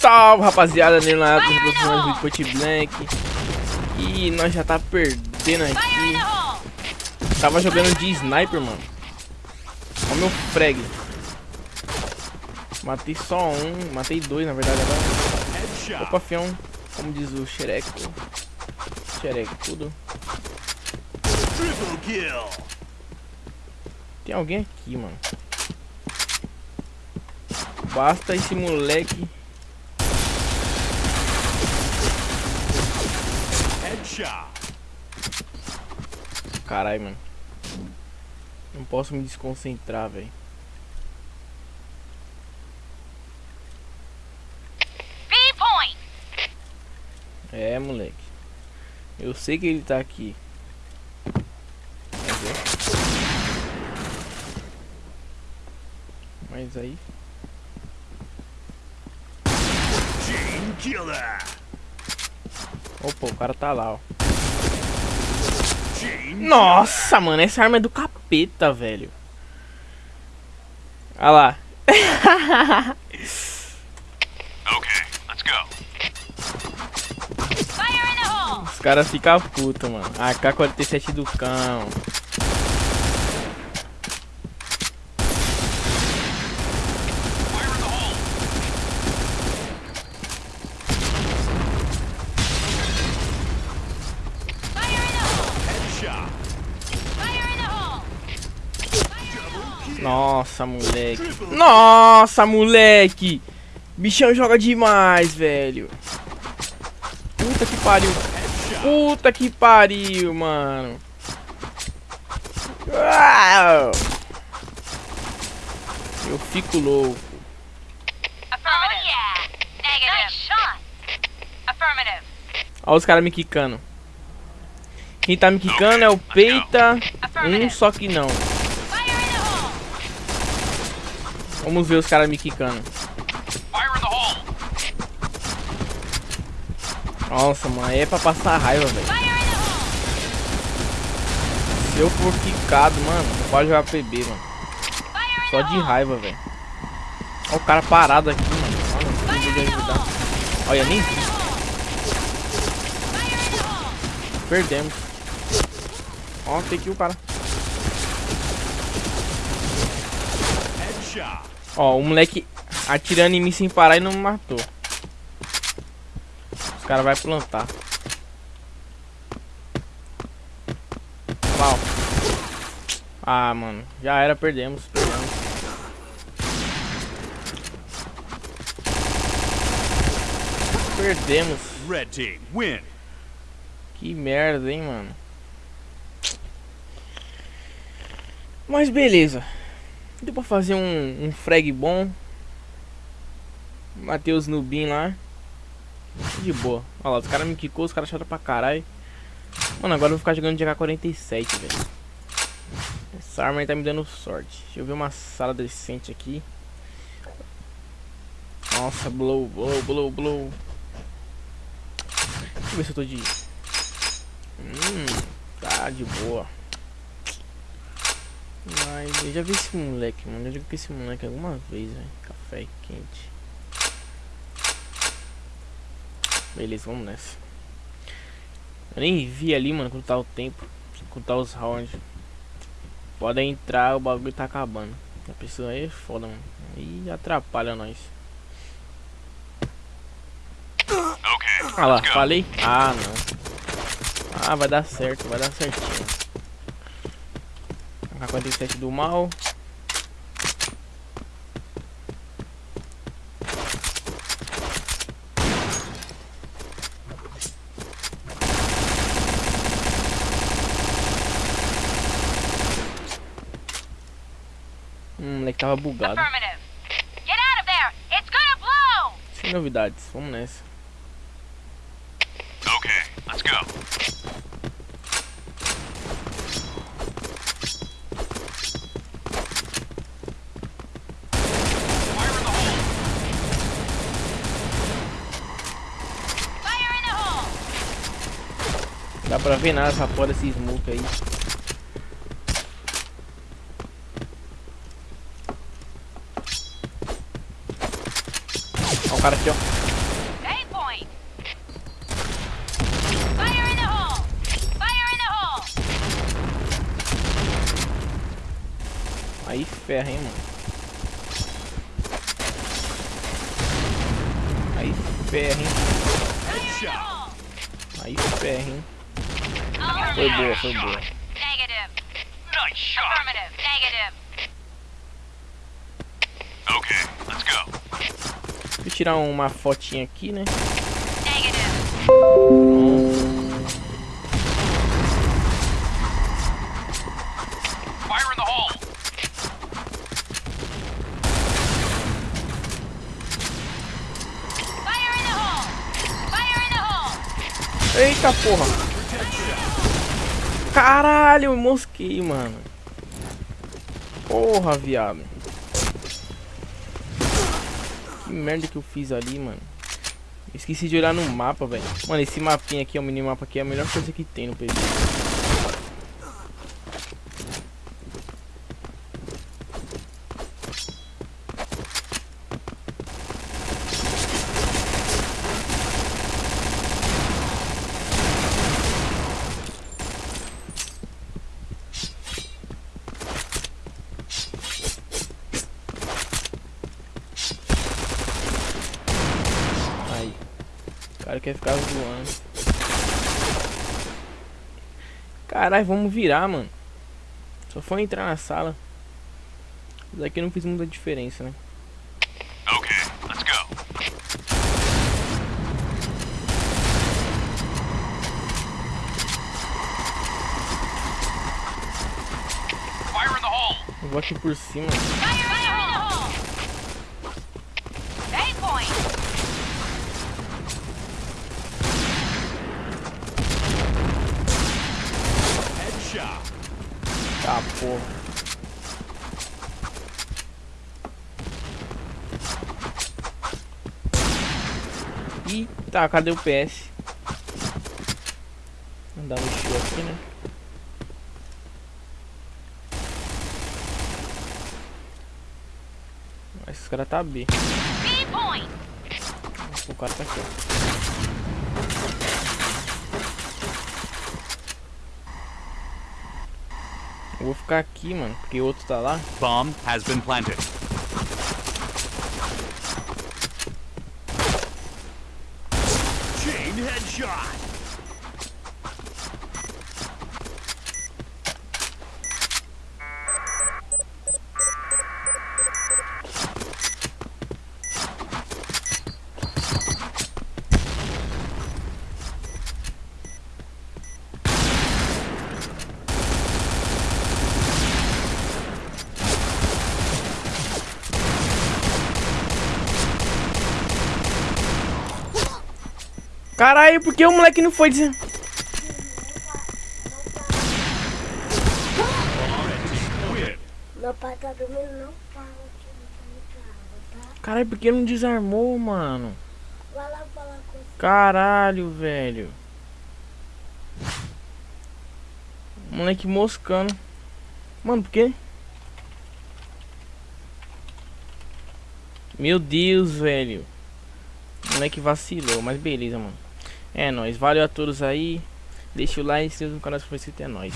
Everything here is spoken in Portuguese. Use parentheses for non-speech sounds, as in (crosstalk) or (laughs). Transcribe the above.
Salve rapaziada, na época do Point Blank. E nós já tá perdendo aqui. Tava jogando de sniper, mano. Olha o meu frag. Matei só um, matei dois na verdade agora. Opa, fião, como diz o xereco Xereco, tudo Tem alguém aqui, mano Basta esse moleque Caralho, mano. Não posso me desconcentrar, velho. É, moleque. Eu sei que ele tá aqui. Mas aí. Opa, o cara tá lá, ó. Nossa, mano, essa arma é do capeta, velho. Olha lá. (laughs) Os caras ficam putos, mano. AK-47 do cão. Nossa, moleque. Nossa, moleque. Bichão joga demais, velho. Puta que pariu. Puta que pariu, mano. Eu fico louco. Olha os caras me quicando. Quem tá me quicando é o Peita. Um só que não. Vamos ver os caras me quicando. Nossa, mano, é pra passar raiva, velho. Se eu for quicado, mano, não pode jogar PB, mano. Só de raiva, velho. Olha o cara parado aqui, mano. Olha, de ajudar. Olha, nem vi. Perdemos. Ó, tem que o cara. Ó, o moleque atirando em mim sem parar e não me matou. Os caras vão plantar. Uau. Ah, mano. Já era, perdemos. Perdemos. Perdemos. Red team, win. Que merda, hein, mano. Mas beleza. Deu pra fazer um, um frag bom. Matei os nubin lá. De boa. Olha lá, os caras me quicou, os caras acharam pra caralho. Mano, agora eu vou ficar jogando de AK-47, velho. Essa arma aí tá me dando sorte. Deixa eu ver uma sala decente aqui. Nossa, blow, blow, blow, blow. Deixa eu ver se eu tô de... Hum, tá de boa. Mas eu já vi esse moleque, mano. Eu já vi esse moleque alguma vez, velho. Café quente. Beleza, vamos nessa. Eu nem vi ali, mano, quando tá o tempo. Quando tá os rounds. Pode entrar, o bagulho tá acabando. A pessoa aí é foda, mano. E atrapalha nós. Okay, ah lá, falei? Ah, não. Ah, vai dar certo, vai dar certinho. AK-47 do mal. Hum, moleque tava bugado. Sem novidades, vamos nessa. Ok, let's go. pra ver nada essa porra desse smoke aí. Ó, o cara aqui, ó. Aí ferra, hein, mano. Aí ferra, hein. Aí ferra, hein. Foi boa, foi boa. Eu tirar uma fotinha aqui, né? Negative. Fire in the hole. Fire in the hole. Fire in the hole. Eita porra! Caralho, mosquei, mano. Porra, viado. Que merda que eu fiz ali, mano. Esqueci de olhar no mapa, velho. Mano, esse mapinha aqui, o minimapa aqui, é a melhor coisa que tem no PV. Aí. O cara quer ficar zoando. Caralho, vamos virar, mano. Só foi entrar na sala. Daqui não fez muita diferença, né? Okay, let's go. Fire in the hole. Eu vou aqui por cima. Fire in the hole. A point. Headshot. Tá, porra. Eita, cadê o PS? Andar no show aqui, né? Esse cara tá B. O cara tá aqui, ó. Eu vou ficar aqui, mano, porque o outro tá lá. Bomb has been planted. Chain headshot. Caralho, por que o moleque não foi dizer. Win. Meu pai tá dormindo, não fala que não tá tá? Caralho, por que não desarmou, mano? Vai lá falar com você. Caralho, velho. Moleque moscando. Mano, por quê? Meu Deus, velho. Moleque vacilou, mas beleza, mano. É nóis. Valeu a todos aí. Deixa o like, se inscreva no canal se for inscrito. É nóis.